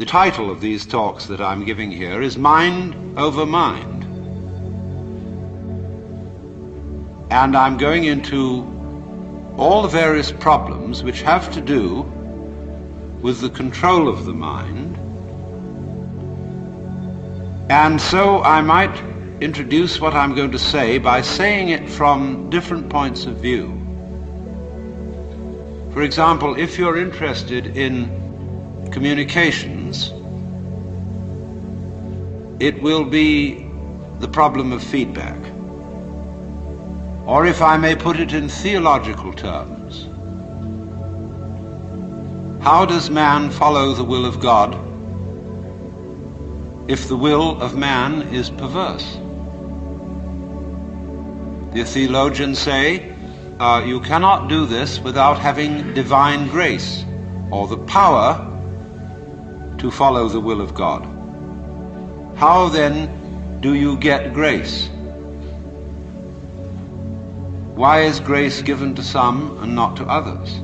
The title of these talks that I'm giving here is Mind Over Mind. And I'm going into all the various problems which have to do with the control of the mind. And so I might introduce what I'm going to say by saying it from different points of view. For example, if you're interested in communications, it will be the problem of feedback. Or if I may put it in theological terms, how does man follow the will of God if the will of man is perverse? The theologians say uh, you cannot do this without having divine grace or the power to follow the will of God. How then do you get grace? Why is grace given to some and not to others?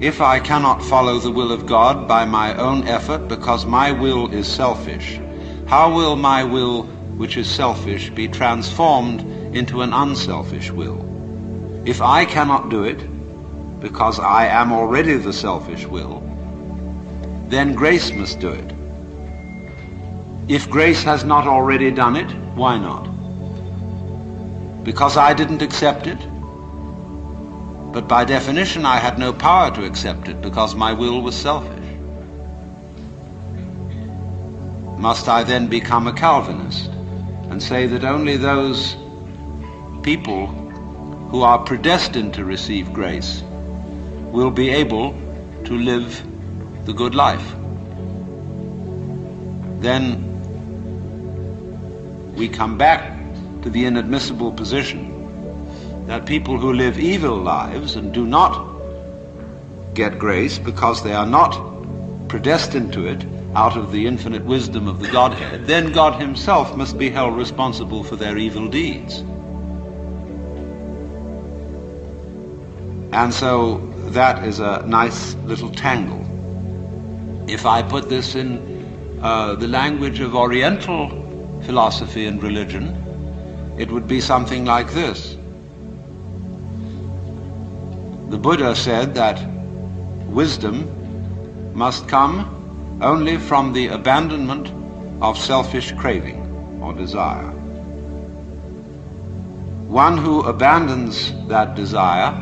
If I cannot follow the will of God by my own effort because my will is selfish, how will my will, which is selfish, be transformed into an unselfish will? If I cannot do it because I am already the selfish will, then grace must do it. If grace has not already done it, why not? Because I didn't accept it? But by definition I had no power to accept it because my will was selfish. Must I then become a Calvinist and say that only those people who are predestined to receive grace will be able to live the good life. Then we come back to the inadmissible position that people who live evil lives and do not get grace because they are not predestined to it out of the infinite wisdom of the Godhead, then God himself must be held responsible for their evil deeds. And so that is a nice little tangle. If I put this in uh, the language of Oriental philosophy and religion, it would be something like this. The Buddha said that wisdom must come only from the abandonment of selfish craving or desire. One who abandons that desire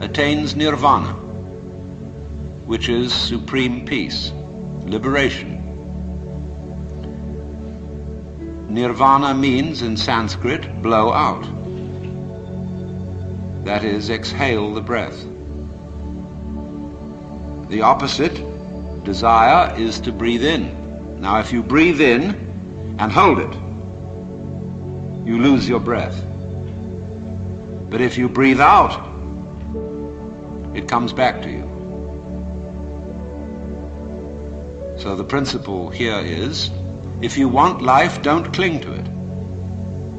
attains nirvana which is supreme peace, liberation. Nirvana means in Sanskrit blow out. That is, exhale the breath. The opposite, desire, is to breathe in. Now, if you breathe in and hold it, you lose your breath. But if you breathe out, it comes back to you. So the principle here is, if you want life, don't cling to it.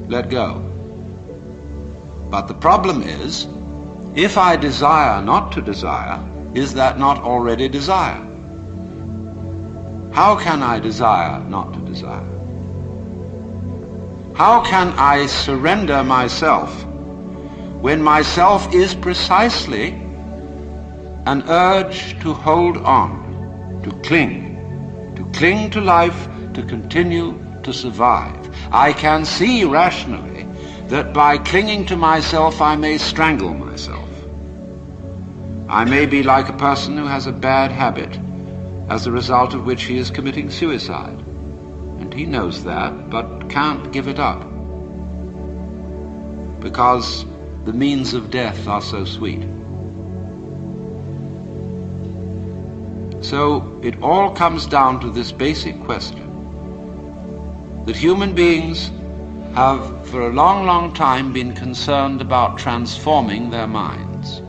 Let go. But the problem is, if I desire not to desire, is that not already desire? How can I desire not to desire? How can I surrender myself when myself is precisely an urge to hold on, to cling, cling to life, to continue to survive. I can see rationally that by clinging to myself I may strangle myself. I may be like a person who has a bad habit, as a result of which he is committing suicide. And he knows that, but can't give it up. Because the means of death are so sweet. So it all comes down to this basic question that human beings have for a long, long time been concerned about transforming their minds.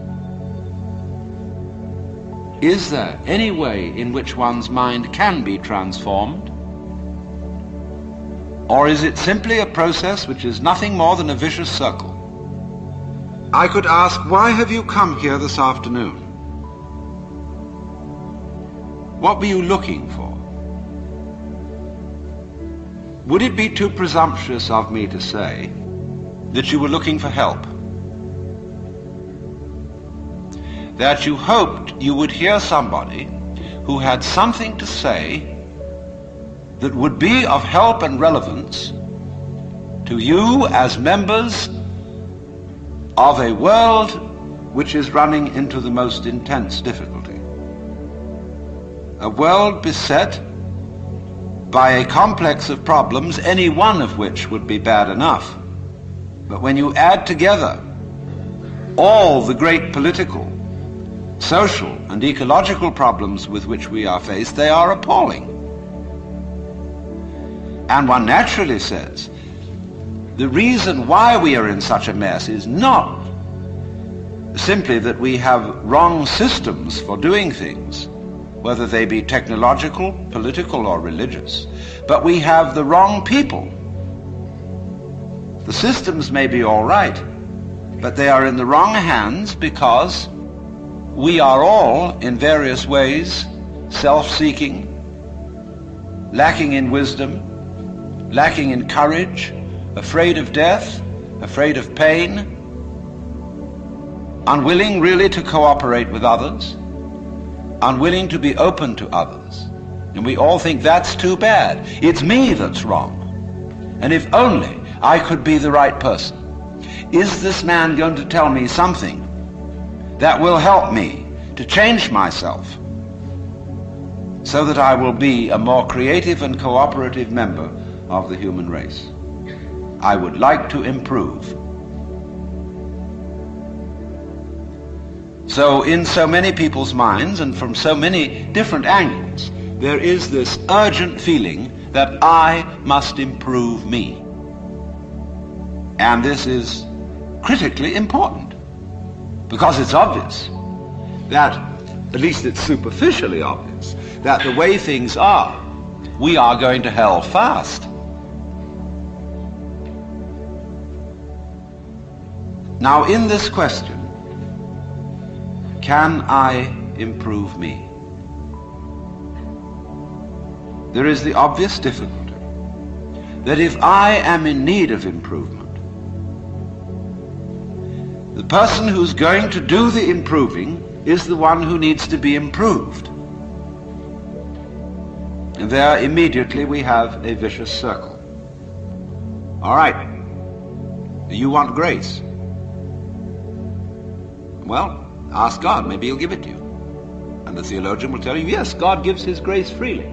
Is there any way in which one's mind can be transformed? Or is it simply a process which is nothing more than a vicious circle? I could ask, why have you come here this afternoon? What were you looking for? Would it be too presumptuous of me to say that you were looking for help? That you hoped you would hear somebody who had something to say that would be of help and relevance to you as members of a world which is running into the most intense difficulty. A world beset by a complex of problems, any one of which would be bad enough. But when you add together all the great political, social, and ecological problems with which we are faced, they are appalling. And one naturally says, the reason why we are in such a mess is not simply that we have wrong systems for doing things, whether they be technological, political, or religious, but we have the wrong people. The systems may be all right, but they are in the wrong hands because we are all, in various ways, self-seeking, lacking in wisdom, lacking in courage, afraid of death, afraid of pain, unwilling really to cooperate with others, unwilling to be open to others. And we all think that's too bad. It's me that's wrong. And if only I could be the right person. Is this man going to tell me something that will help me to change myself so that I will be a more creative and cooperative member of the human race. I would like to improve. So in so many people's minds and from so many different angles, there is this urgent feeling that I must improve me. And this is critically important because it's obvious that, at least it's superficially obvious, that the way things are, we are going to hell fast. Now, in this question, can I improve me? There is the obvious difficulty that if I am in need of improvement, the person who's going to do the improving is the one who needs to be improved. And there immediately we have a vicious circle. All right, you want grace. Well, ask God. Maybe he'll give it to you. And the theologian will tell you, yes, God gives his grace freely.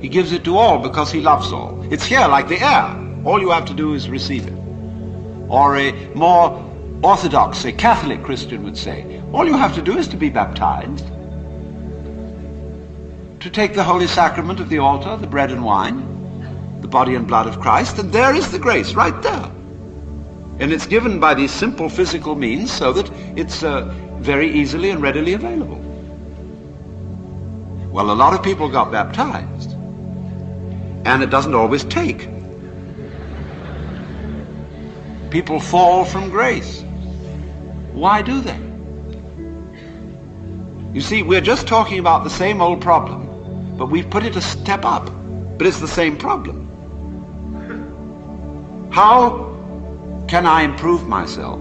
He gives it to all because he loves all. It's here like the air. All you have to do is receive it. Or a more orthodox, a Catholic Christian would say, all you have to do is to be baptized, to take the holy sacrament of the altar, the bread and wine, the body and blood of Christ, and there is the grace right there. And it's given by these simple physical means so that it's uh, very easily and readily available. Well, a lot of people got baptized. And it doesn't always take. People fall from grace. Why do they? You see, we're just talking about the same old problem, but we've put it a step up. But it's the same problem. How can I improve myself?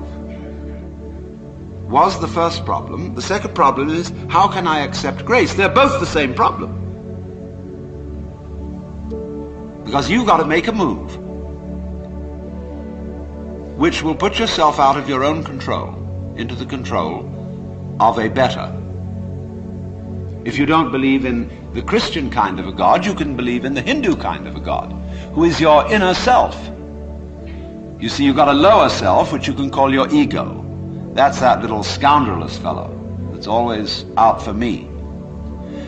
Was the first problem. The second problem is, how can I accept grace? They're both the same problem. Because you've got to make a move which will put yourself out of your own control into the control of a better. If you don't believe in the Christian kind of a God, you can believe in the Hindu kind of a God, who is your inner self. You see, you've got a lower self, which you can call your ego. That's that little scoundrelous fellow that's always out for me.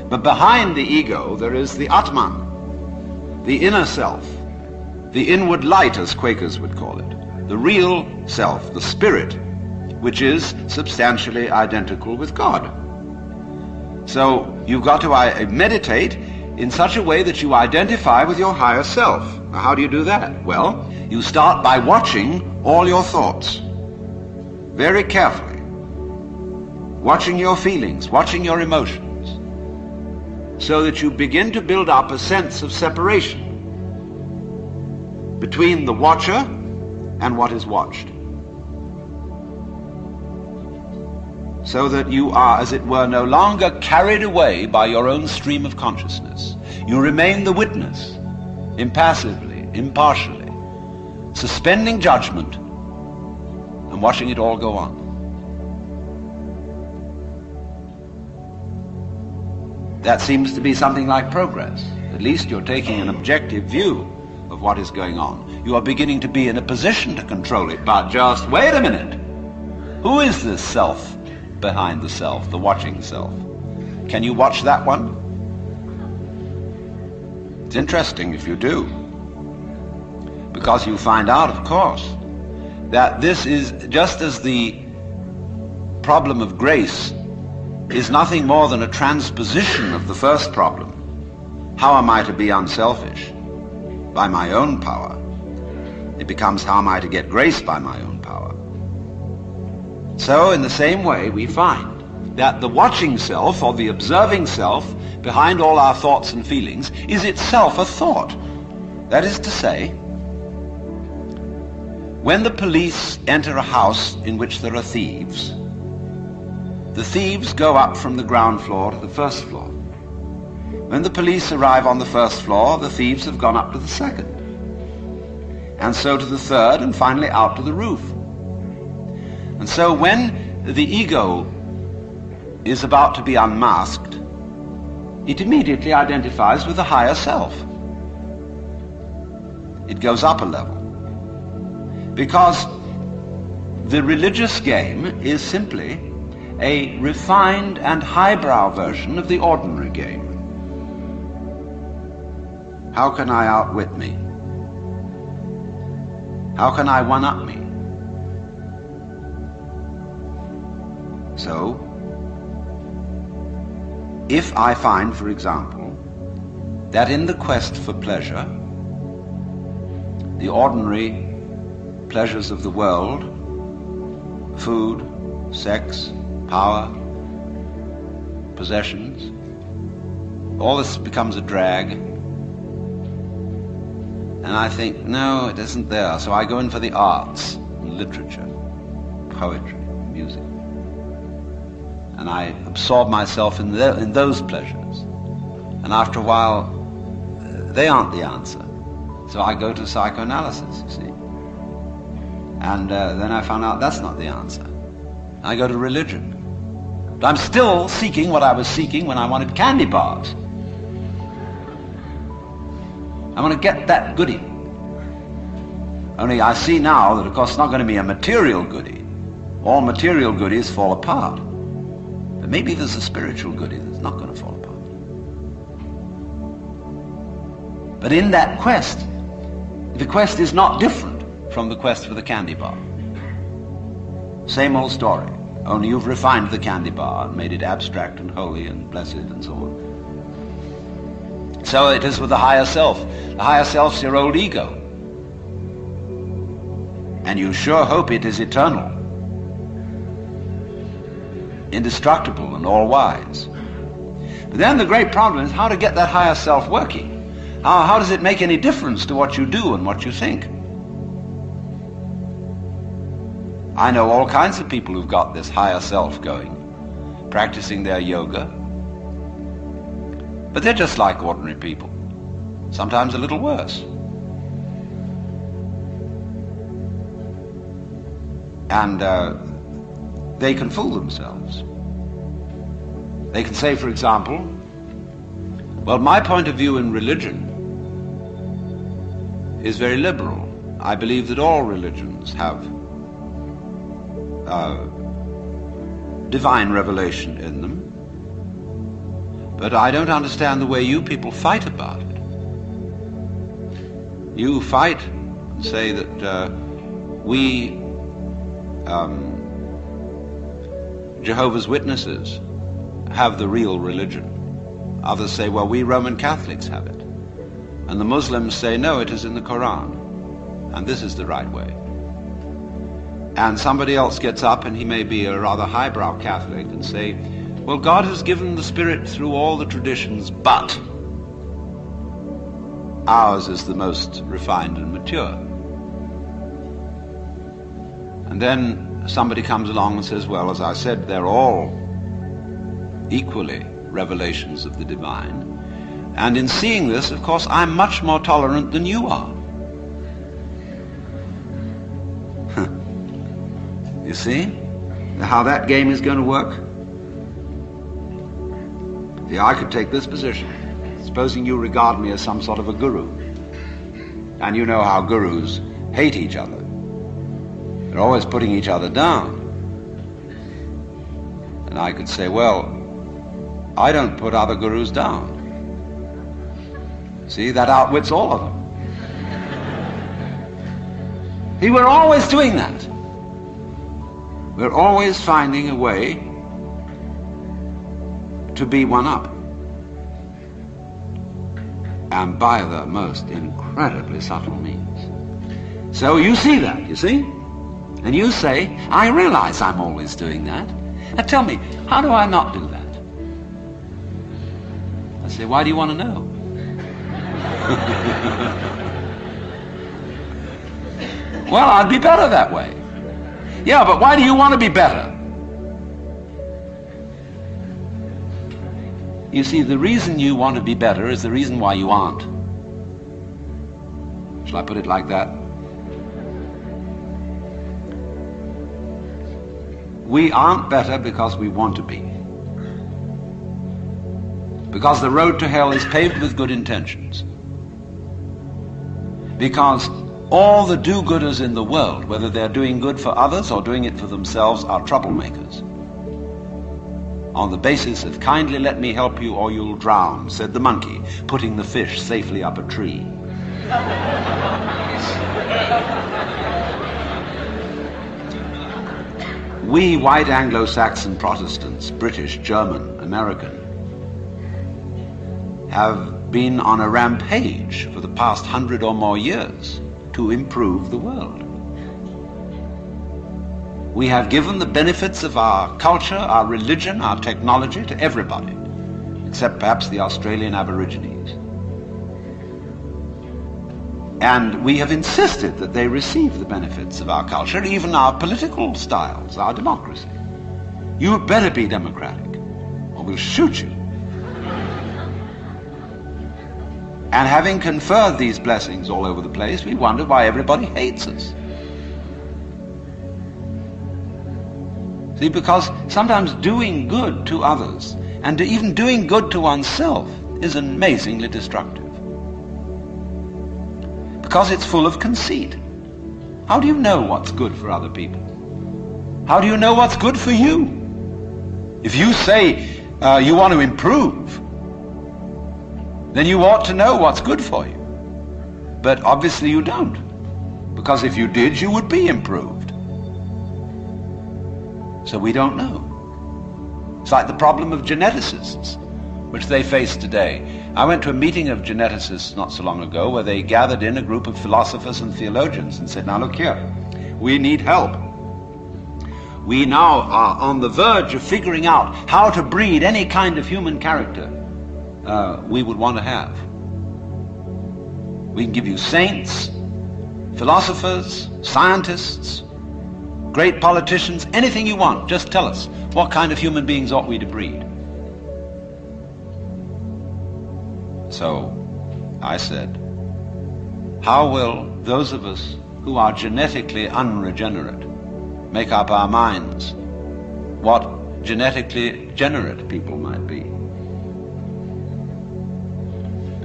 But behind the ego, there is the Atman, the inner self, the inward light, as Quakers would call it, the real self, the spirit, which is substantially identical with God. So you've got to meditate in such a way that you identify with your higher self. Now, how do you do that? Well, you start by watching all your thoughts very carefully, watching your feelings, watching your emotions. so that you begin to build up a sense of separation between the watcher and what is watched. So that you are, as it were, no longer carried away by your own stream of consciousness. You remain the witness, impassively, impartially, suspending judgment and watching it all go on. That seems to be something like progress. At least you're taking an objective view of what is going on. You are beginning to be in a position to control it. But just wait a minute. Who is this self behind the self, the watching self? Can you watch that one? It's interesting if you do. Because you find out, of course, that this is just as the problem of grace is nothing more than a transposition of the first problem. How am I to be unselfish? By my own power. It becomes how am I to get grace by my own power. So in the same way we find that the watching self or the observing self behind all our thoughts and feelings is itself a thought. That is to say, when the police enter a house in which there are thieves, the thieves go up from the ground floor to the first floor. When the police arrive on the first floor, the thieves have gone up to the second. And so to the third, and finally out to the roof. And so when the ego is about to be unmasked, it immediately identifies with the higher self. It goes up a level. Because the religious game is simply a refined and highbrow version of the ordinary game. How can I outwit me? How can I one-up me? So, if I find, for example, that in the quest for pleasure, the ordinary pleasures of the world, food, sex, power, possessions. All this becomes a drag. And I think, no, it isn't there. So I go in for the arts, literature, poetry, music. And I absorb myself in, the, in those pleasures. And after a while, they aren't the answer. So I go to psychoanalysis, you see. And uh, then I found out that's not the answer. I go to religion. But I'm still seeking what I was seeking when I wanted candy bars. I want to get that goodie. Only I see now that, of course, it's not going to be a material goodie. All material goodies fall apart. But maybe there's a spiritual goodie that's not going to fall apart. But in that quest, the quest is not different from the quest for the candy bar. Same old story. Only you've refined the candy bar and made it abstract and holy and blessed and so on. So it is with the higher self. The higher self's your old ego. And you sure hope it is eternal, indestructible and all-wise. But then the great problem is how to get that higher self working. How, how does it make any difference to what you do and what you think? I know all kinds of people who've got this higher self going, practicing their yoga. But they're just like ordinary people, sometimes a little worse. And uh, they can fool themselves. They can say, for example, well, my point of view in religion is very liberal. I believe that all religions have uh, divine revelation in them. But I don't understand the way you people fight about it. You fight and say that uh, we, um, Jehovah's Witnesses, have the real religion. Others say, well, we Roman Catholics have it. And the Muslims say, no, it is in the Quran. And this is the right way and somebody else gets up and he may be a rather highbrow Catholic and say, Well, God has given the Spirit through all the traditions, but ours is the most refined and mature. And then somebody comes along and says, well, as I said, they're all equally revelations of the divine. And in seeing this, of course, I'm much more tolerant than you are. You see how that game is going to work? See, I could take this position. Supposing you regard me as some sort of a guru. And you know how gurus hate each other. They're always putting each other down. And I could say, well, I don't put other gurus down. See, that outwits all of them. See, we're always doing that. We're always finding a way to be one up. And by the most incredibly subtle means. So you see that, you see? And you say, I realize I'm always doing that. Now tell me, how do I not do that? I say, why do you want to know? well, I'd be better that way. Yeah, but why do you want to be better? You see, the reason you want to be better is the reason why you aren't. Shall I put it like that? We aren't better because we want to be. Because the road to hell is paved with good intentions. Because all the do-gooders in the world, whether they're doing good for others or doing it for themselves, are troublemakers. On the basis of kindly let me help you or you'll drown, said the monkey, putting the fish safely up a tree. we white Anglo-Saxon Protestants, British, German, American, have been on a rampage for the past hundred or more years to improve the world. We have given the benefits of our culture, our religion, our technology to everybody, except perhaps the Australian Aborigines. And we have insisted that they receive the benefits of our culture, even our political styles, our democracy. You had better be democratic, or we'll shoot you. And having conferred these blessings all over the place, we wonder why everybody hates us. See, because sometimes doing good to others and even doing good to oneself is amazingly destructive because it's full of conceit. How do you know what's good for other people? How do you know what's good for you? If you say uh, you want to improve, then you ought to know what's good for you. But obviously you don't. Because if you did, you would be improved. So we don't know. It's like the problem of geneticists which they face today. I went to a meeting of geneticists not so long ago where they gathered in a group of philosophers and theologians and said, now look here, we need help. We now are on the verge of figuring out how to breed any kind of human character uh, we would want to have. We can give you saints, philosophers, scientists, great politicians, anything you want. Just tell us, what kind of human beings ought we to breed? So I said, how will those of us who are genetically unregenerate make up our minds what genetically generate people might be?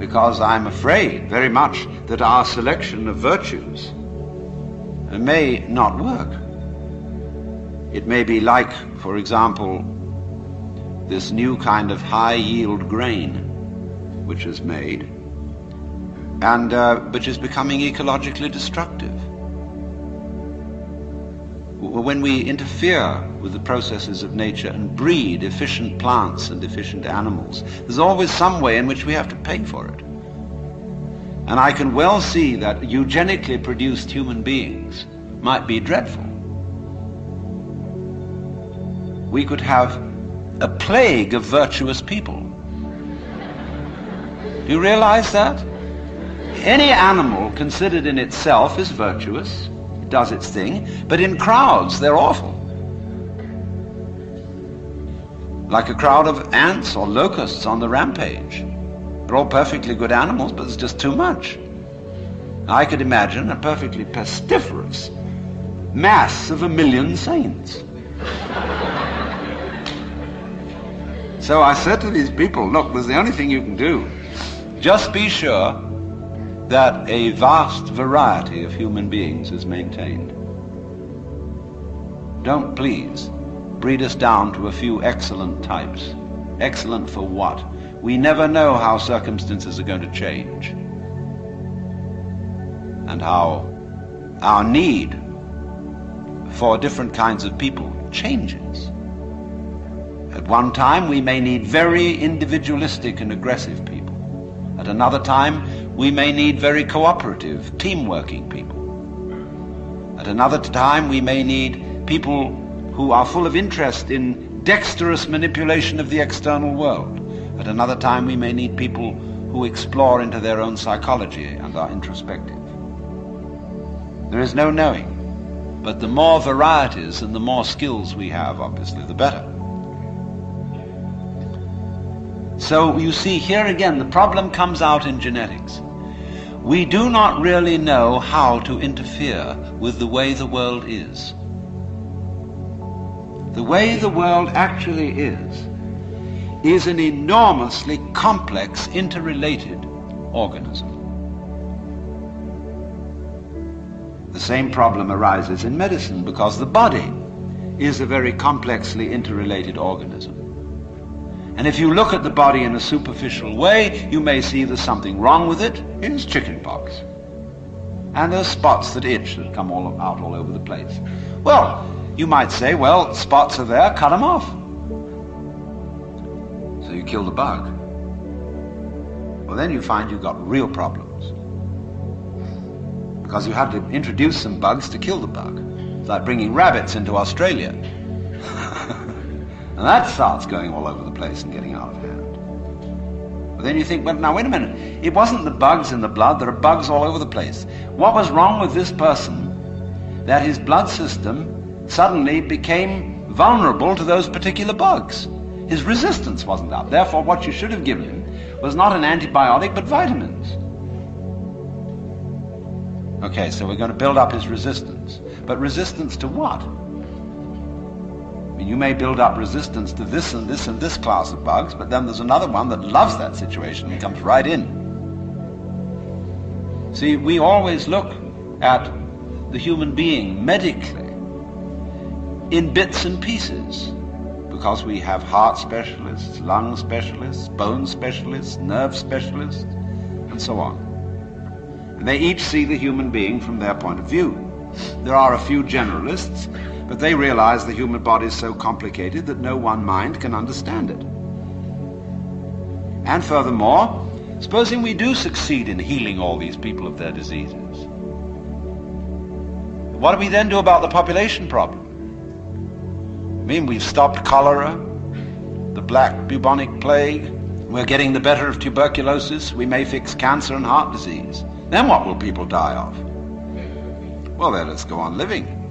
Because I'm afraid very much that our selection of virtues may not work. It may be like, for example, this new kind of high-yield grain which is made, and uh, which is becoming ecologically destructive. When we interfere with the processes of nature and breed efficient plants and efficient animals, there's always some way in which we have to pay for it. And I can well see that eugenically produced human beings might be dreadful. We could have a plague of virtuous people. Do you realize that? Any animal considered in itself is virtuous. Does its thing. But in crowds, they're awful. Like a crowd of ants or locusts on the rampage. They're all perfectly good animals, but it's just too much. I could imagine a perfectly pestiferous mass of a million saints. so I said to these people, look, there's the only thing you can do. Just be sure that a vast variety of human beings is maintained. Don't please breed us down to a few excellent types. Excellent for what? We never know how circumstances are going to change and how our need for different kinds of people changes. At one time, we may need very individualistic and aggressive people. At another time, we may need very cooperative, team-working people. At another time, we may need people who are full of interest in dexterous manipulation of the external world. At another time, we may need people who explore into their own psychology and are introspective. There is no knowing. But the more varieties and the more skills we have, obviously, the better. So you see, here again, the problem comes out in genetics. We do not really know how to interfere with the way the world is. The way the world actually is, is an enormously complex, interrelated organism. The same problem arises in medicine because the body is a very complexly interrelated organism. And if you look at the body in a superficial way, you may see there's something wrong with it. It's chickenpox. And there's spots that itch that come all out all over the place. Well, you might say, well, spots are there, cut them off. So you kill the bug. Well, then you find you've got real problems because you had to introduce some bugs to kill the bug. It's like bringing rabbits into Australia. And that starts going all over the place and getting out of hand. But then you think, well, now wait a minute. It wasn't the bugs in the blood. There are bugs all over the place. What was wrong with this person that his blood system suddenly became vulnerable to those particular bugs? His resistance wasn't up. Therefore, what you should have given him was not an antibiotic, but vitamins. Okay, so we're going to build up his resistance. But resistance to what? You may build up resistance to this and this and this class of bugs, but then there's another one that loves that situation and comes right in. See, we always look at the human being medically in bits and pieces because we have heart specialists, lung specialists, bone specialists, nerve specialists, and so on. And they each see the human being from their point of view. There are a few generalists, but they realize the human body is so complicated that no one mind can understand it. And furthermore, supposing we do succeed in healing all these people of their diseases, what do we then do about the population problem? I mean, we've stopped cholera, the black bubonic plague, we're getting the better of tuberculosis, we may fix cancer and heart disease. Then what will people die of? Well, let us go on living.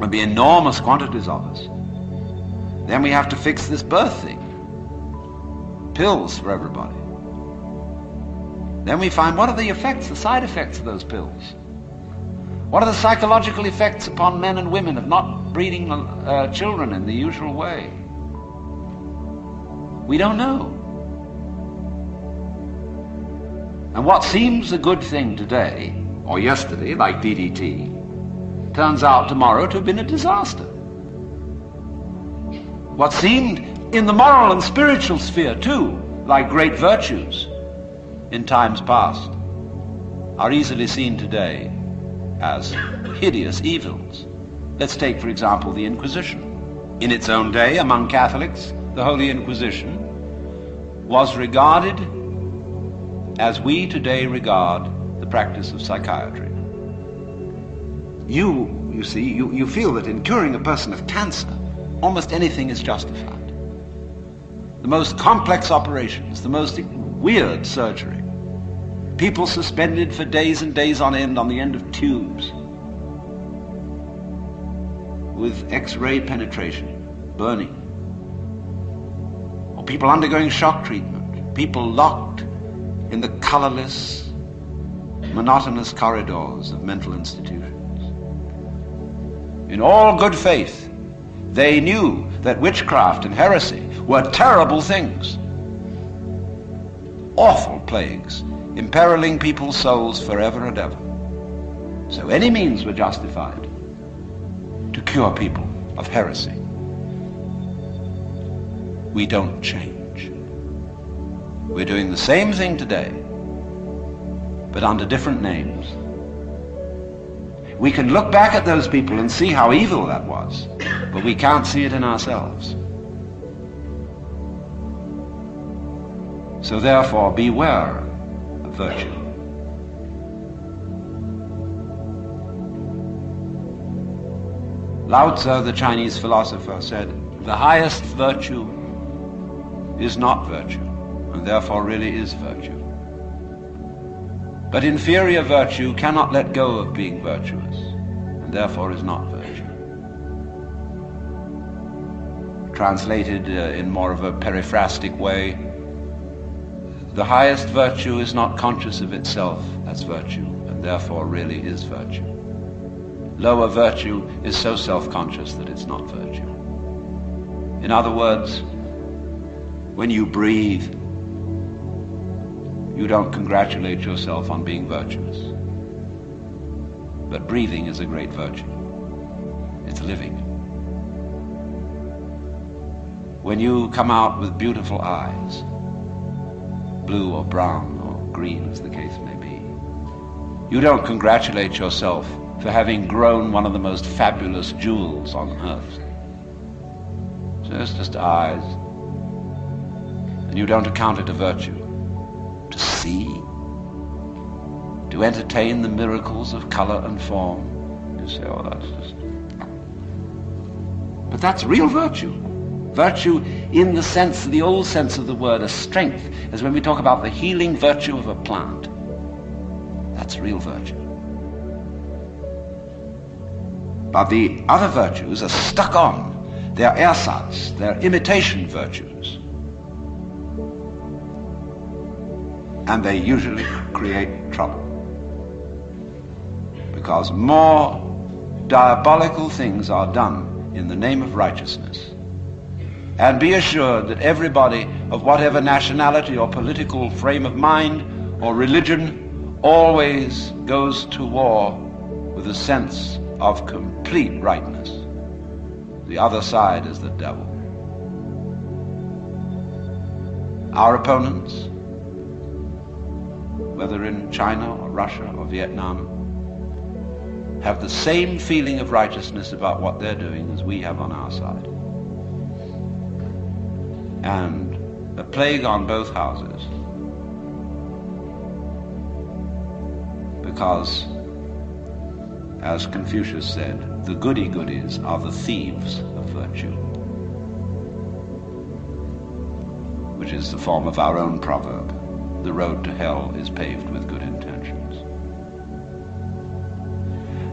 There'll be enormous quantities of us. Then we have to fix this birth thing. Pills for everybody. Then we find what are the effects, the side effects of those pills? What are the psychological effects upon men and women of not breeding uh, children in the usual way? We don't know. And what seems a good thing today, or yesterday, like DDT, turns out tomorrow to have been a disaster. What seemed in the moral and spiritual sphere, too, like great virtues in times past, are easily seen today as hideous evils. Let's take, for example, the Inquisition. In its own day, among Catholics, the Holy Inquisition was regarded as we today regard the practice of psychiatry. You, you see, you, you feel that in curing a person of cancer, almost anything is justified. the most complex operations, the most weird surgery. People suspended for days and days on end on the end of tubes with X-ray penetration, burning. Or people undergoing shock treatment, people locked in the colorless, monotonous corridors of mental institutions. In all good faith, they knew that witchcraft and heresy were terrible things, awful plagues, imperiling people's souls forever and ever. So any means were justified to cure people of heresy. We don't change. We're doing the same thing today, but under different names. We can look back at those people and see how evil that was, but we can't see it in ourselves. So therefore, beware of virtue. Lao Tzu, the Chinese philosopher, said, the highest virtue is not virtue, and therefore really is virtue. But inferior virtue cannot let go of being virtuous, and therefore is not virtue. Translated uh, in more of a periphrastic way, the highest virtue is not conscious of itself as virtue, and therefore really is virtue. Lower virtue is so self-conscious that it's not virtue. In other words, when you breathe, you don't congratulate yourself on being virtuous. But breathing is a great virtue. It's living. When you come out with beautiful eyes, blue or brown or green as the case may be, you don't congratulate yourself for having grown one of the most fabulous jewels on earth. So it's just eyes. And you don't account it a virtue. To see, to entertain the miracles of color and form. You say, oh, that's just... But that's real virtue. Virtue in the sense, the old sense of the word, a strength, as when we talk about the healing virtue of a plant. That's real virtue. But the other virtues are stuck on. They're ersatz, they're imitation virtues. And they usually create trouble. Because more diabolical things are done in the name of righteousness. And be assured that everybody of whatever nationality or political frame of mind or religion always goes to war with a sense of complete rightness. The other side is the devil. Our opponents, whether in China or Russia or Vietnam, have the same feeling of righteousness about what they're doing as we have on our side. And a plague on both houses. Because as Confucius said, the goody-goodies are the thieves of virtue. Which is the form of our own proverb. The road to hell is paved with good intentions.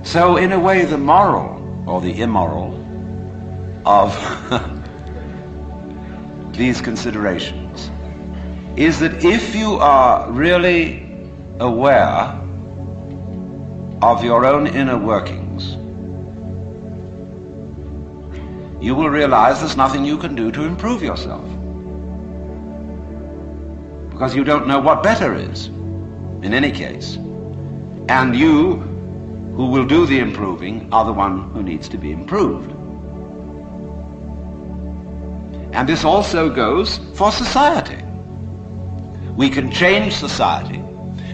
So in a way the moral, or the immoral, of these considerations is that if you are really aware of your own inner workings, you will realize there's nothing you can do to improve yourself. Because you don't know what better is, in any case. And you, who will do the improving, are the one who needs to be improved. And this also goes for society. We can change society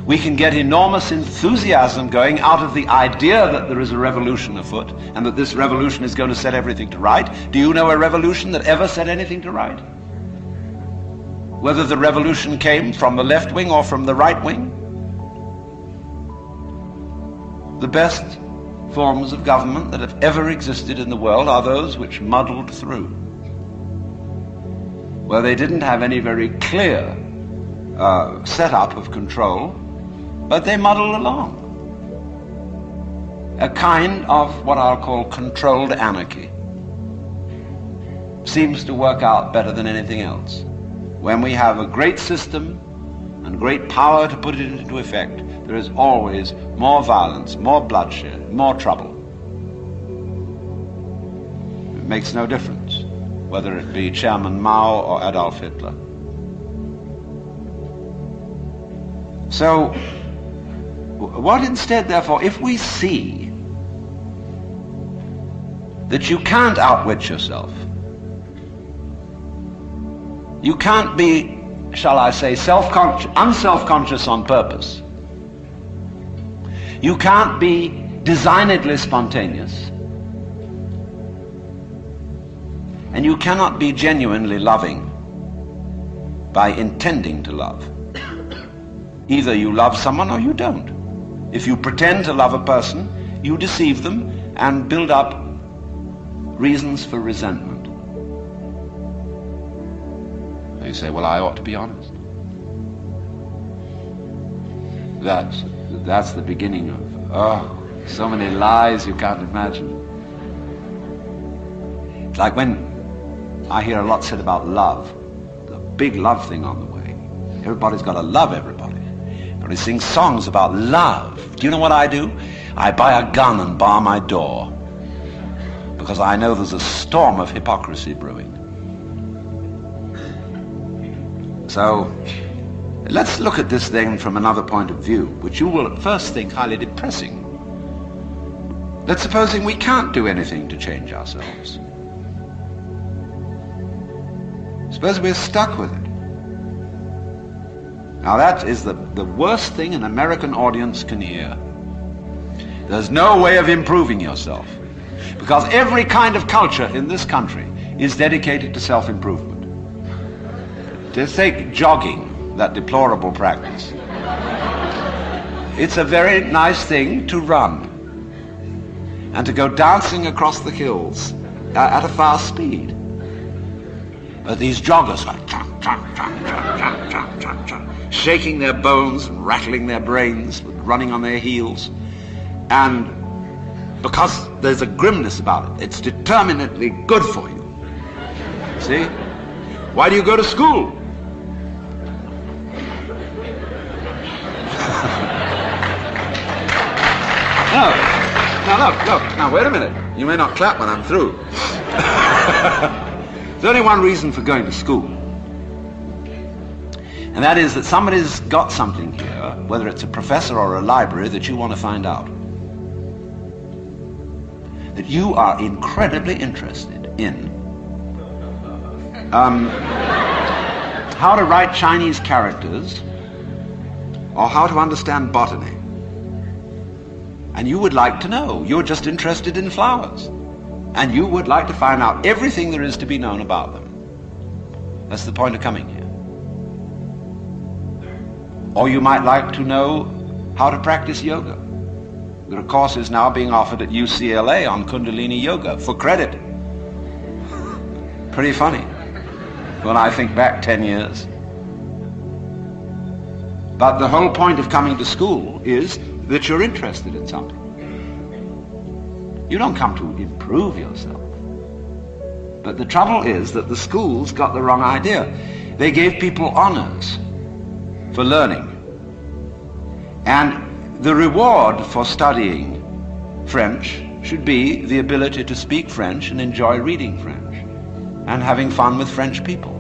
we can get enormous enthusiasm going out of the idea that there is a revolution afoot and that this revolution is going to set everything to right. Do you know a revolution that ever set anything to right? Whether the revolution came from the left wing or from the right wing? The best forms of government that have ever existed in the world are those which muddled through. where they didn't have any very clear uh, setup of control, but they muddled along. A kind of what I'll call controlled anarchy seems to work out better than anything else. When we have a great system and great power to put it into effect, there is always more violence, more bloodshed, more trouble. It makes no difference whether it be Chairman Mao or Adolf Hitler. So, what instead, therefore, if we see that you can't outwit yourself, you can't be, shall I say, self-conscious, unself-conscious on purpose. You can't be designedly spontaneous. And you cannot be genuinely loving by intending to love. Either you love someone or you don't. If you pretend to love a person, you deceive them and build up reasons for resentment. You say, well, I ought to be honest. That's, that's the beginning of, oh, so many lies you can't imagine. It's like when I hear a lot said about love, the big love thing on the way. Everybody's got to love everybody. Everybody sings songs about love. Do you know what I do? I buy a gun and bar my door because I know there's a storm of hypocrisy brewing. So let's look at this thing from another point of view, which you will at first think highly depressing. Let's supposing we can't do anything to change ourselves. Suppose we're stuck with it. Now that is the, the worst thing an American audience can hear. There's no way of improving yourself. Because every kind of culture in this country is dedicated to self-improvement. Just take jogging, that deplorable practice. It's a very nice thing to run and to go dancing across the hills at a fast speed. But these joggers are shaking their bones and rattling their brains, running on their heels. And because there's a grimness about it, it's determinately good for you. See? Why do you go to school? Now look, look. Now wait a minute. You may not clap when I'm through. There's only one reason for going to school. And that is that somebody's got something here, whether it's a professor or a library, that you want to find out. That you are incredibly interested in. Um, how to write Chinese characters or how to understand botany. And you would like to know. You're just interested in flowers. And you would like to find out everything there is to be known about them. That's the point of coming here. Or you might like to know how to practice yoga. There are courses now being offered at UCLA on Kundalini Yoga for credit. Pretty funny when I think back 10 years. But the whole point of coming to school is that you're interested in something. You don't come to improve yourself. But the trouble is that the schools got the wrong idea. They gave people honors for learning. And the reward for studying French should be the ability to speak French and enjoy reading French and having fun with French people.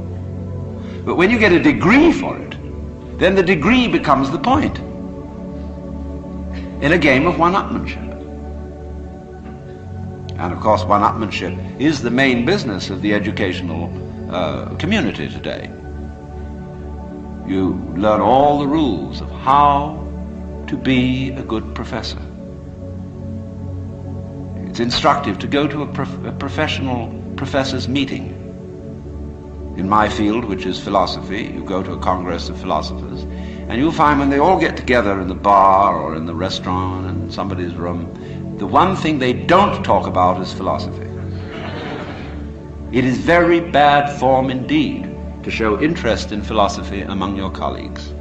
But when you get a degree for it, then the degree becomes the point in a game of one-upmanship. And of course, one-upmanship is the main business of the educational uh, community today. You learn all the rules of how to be a good professor. It's instructive to go to a, prof a professional professor's meeting. In my field, which is philosophy, you go to a congress of philosophers, and you'll find when they all get together in the bar or in the restaurant in somebody's room, the one thing they don't talk about is philosophy. It is very bad form indeed to show interest in philosophy among your colleagues.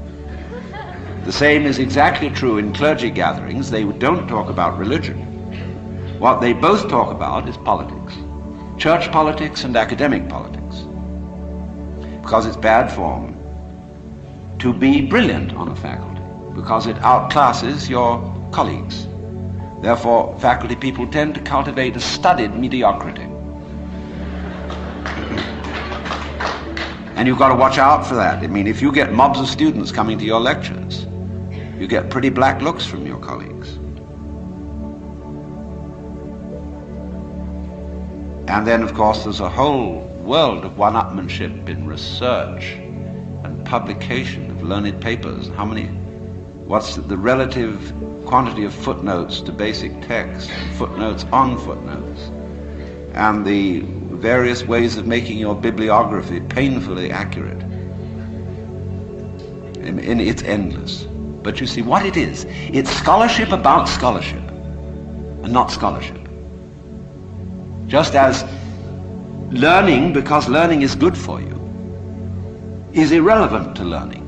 The same is exactly true in clergy gatherings. They don't talk about religion. What they both talk about is politics. Church politics and academic politics. Because it's bad form to be brilliant on a faculty, because it outclasses your colleagues. Therefore, faculty people tend to cultivate a studied mediocrity. And you've got to watch out for that. I mean, if you get mobs of students coming to your lectures, you get pretty black looks from your colleagues. And then, of course, there's a whole world of one-upmanship in research and publication learned papers. How many, what's the relative quantity of footnotes to basic text, footnotes on footnotes, and the various ways of making your bibliography painfully accurate. And, and it's endless. But you see what it is. It's scholarship about scholarship and not scholarship. Just as learning, because learning is good for you, is irrelevant to learning.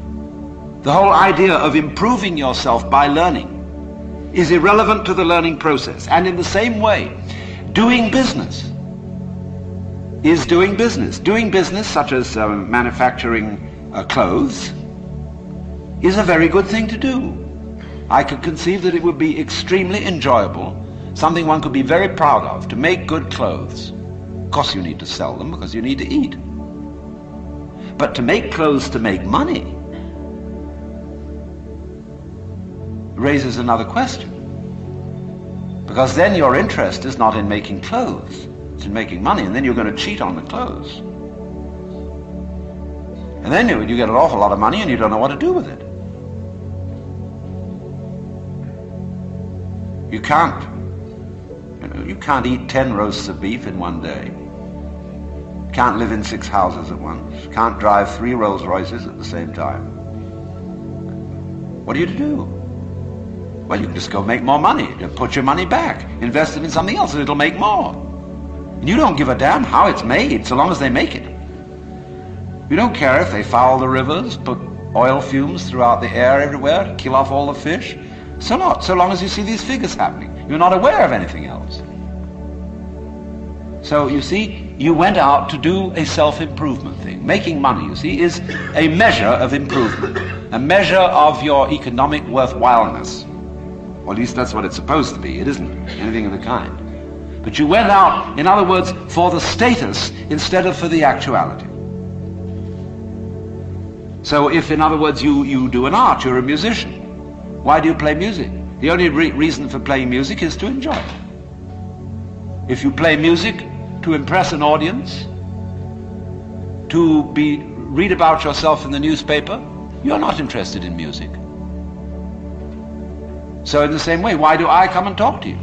The whole idea of improving yourself by learning is irrelevant to the learning process. And in the same way, doing business is doing business. Doing business, such as um, manufacturing uh, clothes, is a very good thing to do. I could conceive that it would be extremely enjoyable, something one could be very proud of, to make good clothes. Of course, you need to sell them because you need to eat. But to make clothes to make money raises another question. Because then your interest is not in making clothes, it's in making money, and then you're going to cheat on the clothes. And then you, you get an awful lot of money and you don't know what to do with it. You can't. You, know, you can't eat ten roasts of beef in one day. Can't live in six houses at once. Can't drive three Rolls Royces at the same time. What are you to do? Well, you can just go make more money. Put your money back. Invest it in something else and it'll make more. And you don't give a damn how it's made so long as they make it. You don't care if they foul the rivers, put oil fumes throughout the air everywhere, kill off all the fish. So not, so long as you see these figures happening. You're not aware of anything else. So you see, you went out to do a self-improvement thing. Making money, you see, is a measure of improvement, a measure of your economic worthwhileness. Or at least that's what it's supposed to be. It isn't anything of the kind. But you went out, in other words, for the status instead of for the actuality. So if, in other words, you, you do an art, you're a musician. Why do you play music? The only re reason for playing music is to enjoy it. If you play music to impress an audience, to be read about yourself in the newspaper, you're not interested in music. So in the same way, why do I come and talk to you?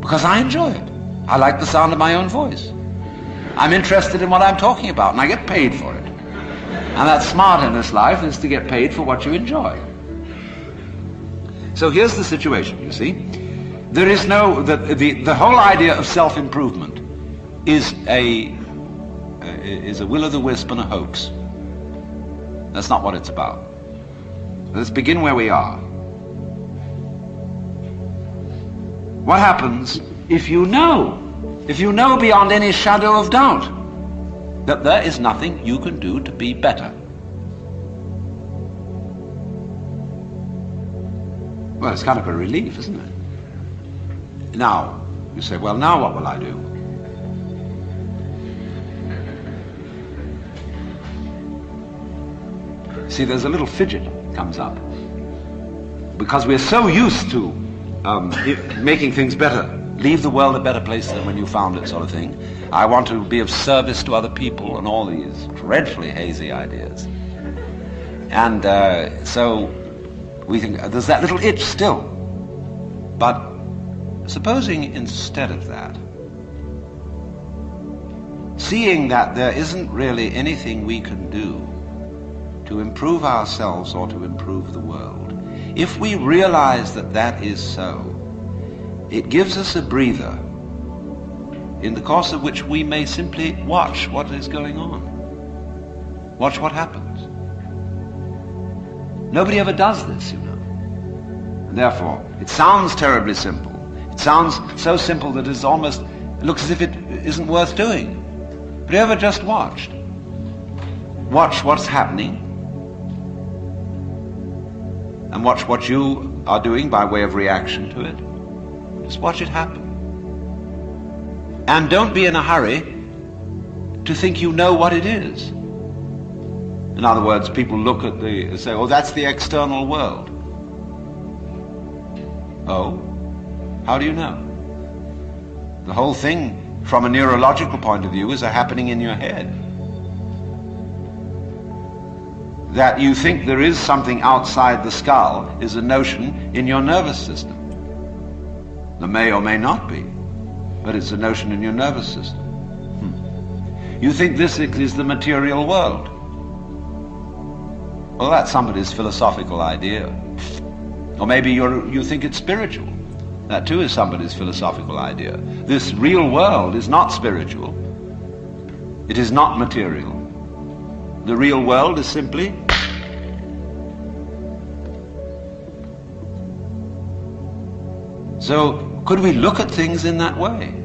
Because I enjoy it. I like the sound of my own voice. I'm interested in what I'm talking about, and I get paid for it. And that's smart in this life, is to get paid for what you enjoy. So here's the situation, you see. There is no, the, the, the whole idea of self-improvement is a, is a will-o'-the-wisp and a hoax. That's not what it's about. Let's begin where we are. What happens if you know, if you know beyond any shadow of doubt that there is nothing you can do to be better? Well, it's kind of a relief, isn't it? Now, you say, well, now what will I do? See, there's a little fidget comes up. Because we're so used to um, making things better. Leave the world a better place than when you found it, sort of thing. I want to be of service to other people, and all these dreadfully hazy ideas. And uh, so we think there's that little itch still. But supposing instead of that, seeing that there isn't really anything we can do to improve ourselves or to improve the world, if we realize that that is so, it gives us a breather in the course of which we may simply watch what is going on. Watch what happens. Nobody ever does this, you know. And therefore, it sounds terribly simple. It sounds so simple that it's almost, it looks as if it isn't worth doing. But you ever just watched? Watch what's happening. And watch what you are doing by way of reaction to it. Just watch it happen. And don't be in a hurry to think you know what it is. In other words, people look at the, say, oh, that's the external world. Oh? How do you know? The whole thing, from a neurological point of view, is a happening in your head. That you think there is something outside the skull is a notion in your nervous system. There may or may not be, but it's a notion in your nervous system. Hmm. You think this is the material world. Well, that's somebody's philosophical idea. Or maybe you think it's spiritual. That too is somebody's philosophical idea. This real world is not spiritual. It is not material. The real world is simply So could we look at things in that way?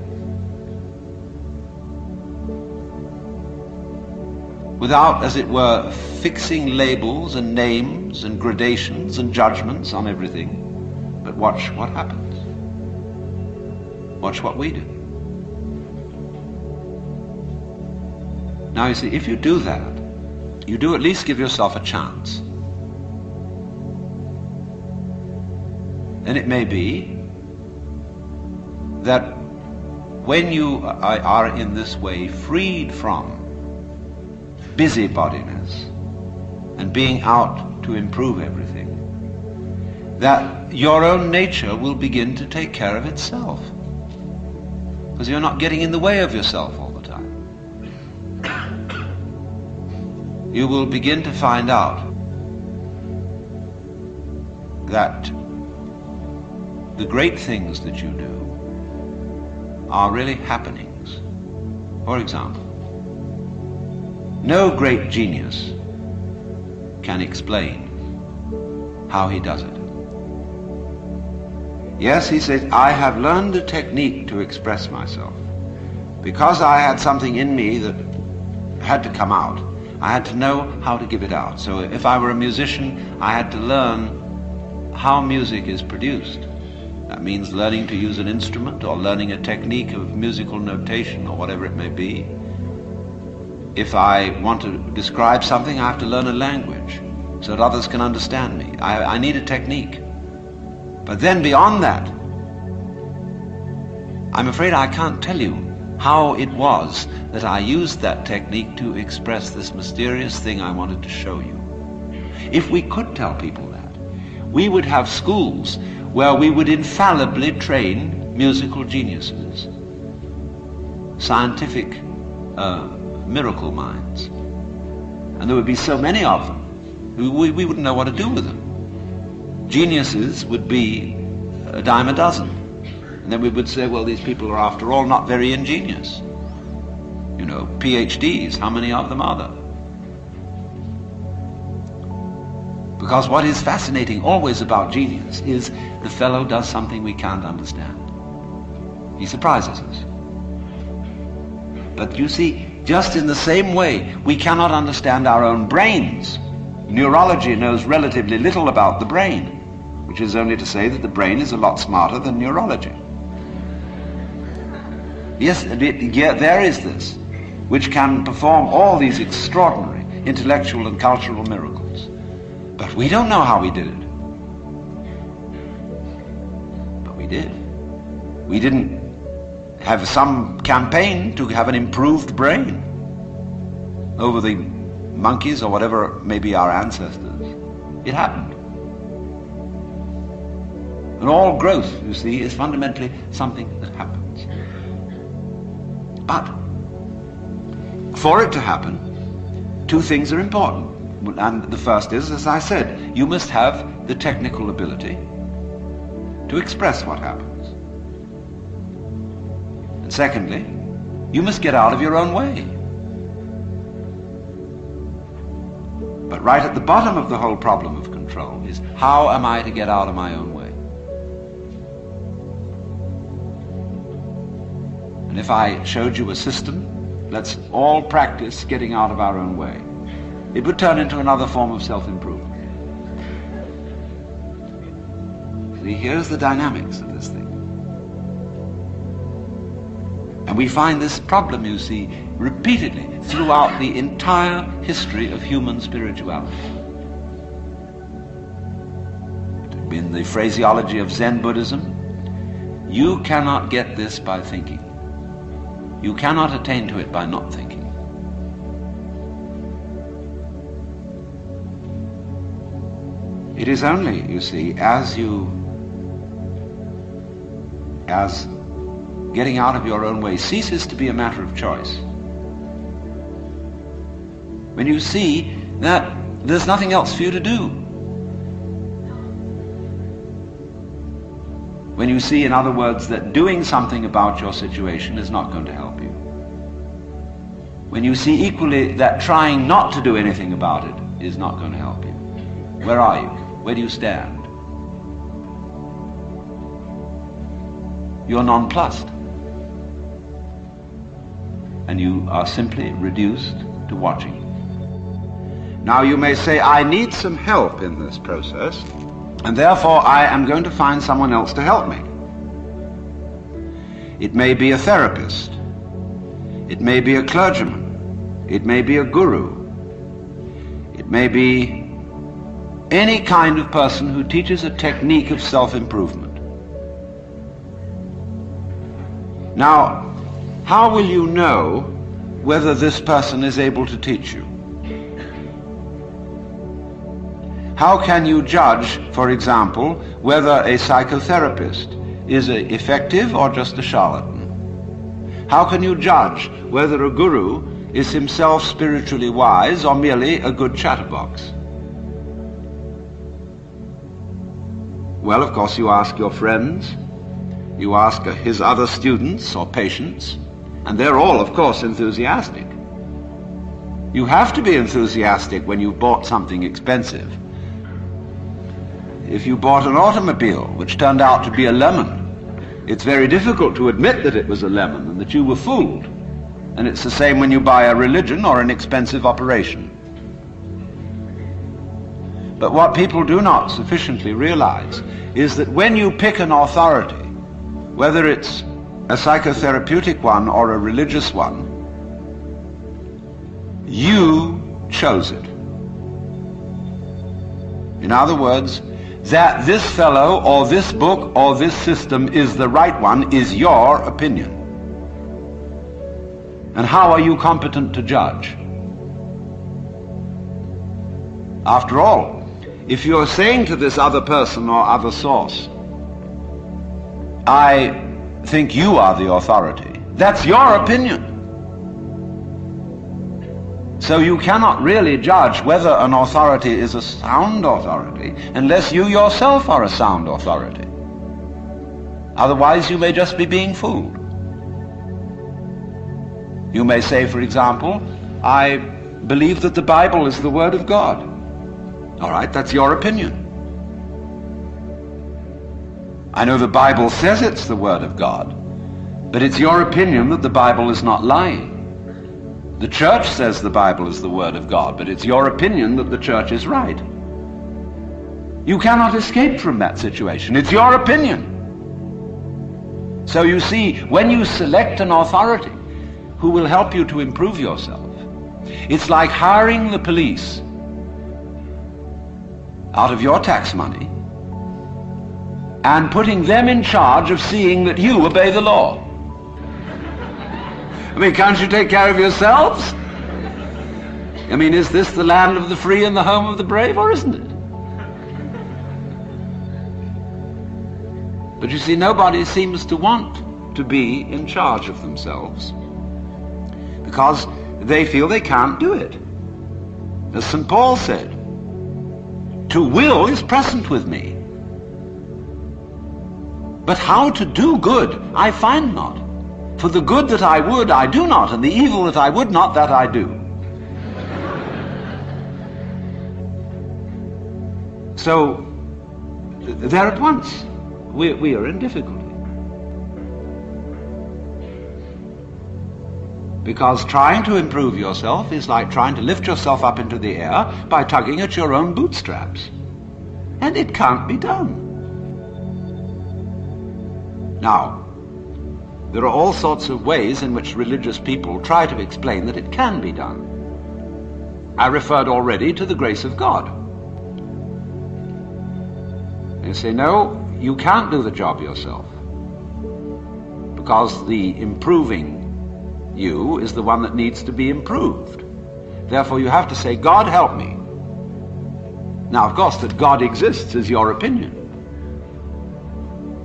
without, as it were, fixing labels and names and gradations and judgments on everything. But watch what happens. Watch what we do. Now you see, if you do that, you do at least give yourself a chance. And it may be that when you are in this way freed from busybodiness and being out to improve everything, that your own nature will begin to take care of itself. Because you're not getting in the way of yourself all the time. You will begin to find out that the great things that you do are really happenings. For example, no great genius can explain how he does it. Yes, he says, I have learned a technique to express myself. Because I had something in me that had to come out, I had to know how to give it out. So if I were a musician, I had to learn how music is produced. That means learning to use an instrument or learning a technique of musical notation or whatever it may be if I want to describe something, I have to learn a language so that others can understand me. I, I need a technique. But then beyond that, I'm afraid I can't tell you how it was that I used that technique to express this mysterious thing I wanted to show you. If we could tell people that, we would have schools where we would infallibly train musical geniuses, scientific uh, miracle minds. And there would be so many of them, we, we wouldn't know what to do with them. Geniuses would be a dime a dozen. And then we would say, well, these people are after all not very ingenious. You know, PhDs, how many of them are there? Because what is fascinating always about genius is the fellow does something we can't understand. He surprises us. But you see, just in the same way, we cannot understand our own brains. Neurology knows relatively little about the brain, which is only to say that the brain is a lot smarter than neurology. Yes, there is this, which can perform all these extraordinary intellectual and cultural miracles. But we don't know how we did it. But we did. We didn't have some campaign to have an improved brain over the monkeys or whatever may be our ancestors. It happened. And all growth, you see, is fundamentally something that happens. But for it to happen, two things are important. And the first is, as I said, you must have the technical ability to express what happens. And secondly, you must get out of your own way. But right at the bottom of the whole problem of control is how am I to get out of my own way? And if I showed you a system, let's all practice getting out of our own way, it would turn into another form of self-improvement. See, here's the dynamics of this thing. And we find this problem, you see, repeatedly throughout the entire history of human spirituality. In the phraseology of Zen Buddhism, you cannot get this by thinking. You cannot attain to it by not thinking. It is only, you see, as you, as getting out of your own way ceases to be a matter of choice, when you see that there's nothing else for you to do. When you see, in other words, that doing something about your situation is not going to help you. When you see equally that trying not to do anything about it is not going to help you. Where are you? Where do you stand? You're nonplussed. And you are simply reduced to watching. Now you may say, I need some help in this process, and therefore I am going to find someone else to help me. It may be a therapist. It may be a clergyman. It may be a guru. It may be any kind of person who teaches a technique of self-improvement. Now, how will you know whether this person is able to teach you? How can you judge, for example, whether a psychotherapist is effective or just a charlatan? How can you judge whether a guru is himself spiritually wise or merely a good chatterbox? Well, of course, you ask your friends, you ask his other students or patients, and they're all, of course, enthusiastic. You have to be enthusiastic when you've bought something expensive if you bought an automobile which turned out to be a lemon, it's very difficult to admit that it was a lemon and that you were fooled. And it's the same when you buy a religion or an expensive operation. But what people do not sufficiently realize is that when you pick an authority, whether it's a psychotherapeutic one or a religious one, you chose it. In other words, that this fellow or this book or this system is the right one is your opinion. And how are you competent to judge? After all, if you're saying to this other person or other source, I think you are the authority, that's your opinion. So you cannot really judge whether an authority is a sound authority unless you yourself are a sound authority. Otherwise you may just be being fooled. You may say, for example, I believe that the Bible is the Word of God. All right, that's your opinion. I know the Bible says it's the Word of God, but it's your opinion that the Bible is not lying. The church says the Bible is the Word of God, but it's your opinion that the church is right. You cannot escape from that situation. It's your opinion. So you see, when you select an authority who will help you to improve yourself, it's like hiring the police out of your tax money and putting them in charge of seeing that you obey the law. I mean, can't you take care of yourselves? I mean, is this the land of the free and the home of the brave, or isn't it? But you see, nobody seems to want to be in charge of themselves because they feel they can't do it. As St. Paul said, to will is present with me. But how to do good I find not. For the good that I would, I do not, and the evil that I would not, that I do. So, there at once, we, we are in difficulty. Because trying to improve yourself is like trying to lift yourself up into the air by tugging at your own bootstraps. And it can't be done. Now, there are all sorts of ways in which religious people try to explain that it can be done. I referred already to the grace of God. They say, no, you can't do the job yourself. Because the improving you is the one that needs to be improved. Therefore, you have to say, God help me. Now, of course, that God exists is your opinion.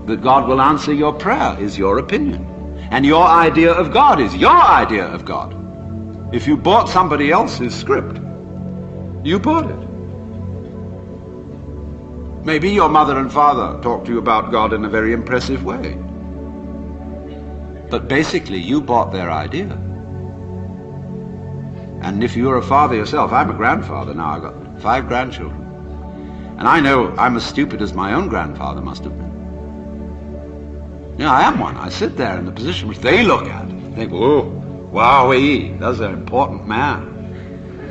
That God will answer your prayer is your opinion. And your idea of God is your idea of God. If you bought somebody else's script, you bought it. Maybe your mother and father talked to you about God in a very impressive way. But basically, you bought their idea. And if you're a father yourself, I'm a grandfather now. I've got five grandchildren. And I know I'm as stupid as my own grandfather must have been. Know, I am one. I sit there in the position which they look at. Think, oh, wowee, that's an important man.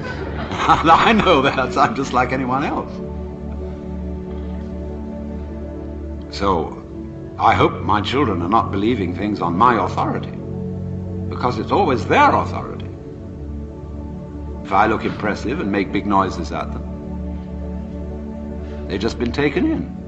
I know that. I'm just like anyone else. So I hope my children are not believing things on my authority, because it's always their authority. If I look impressive and make big noises at them, they've just been taken in.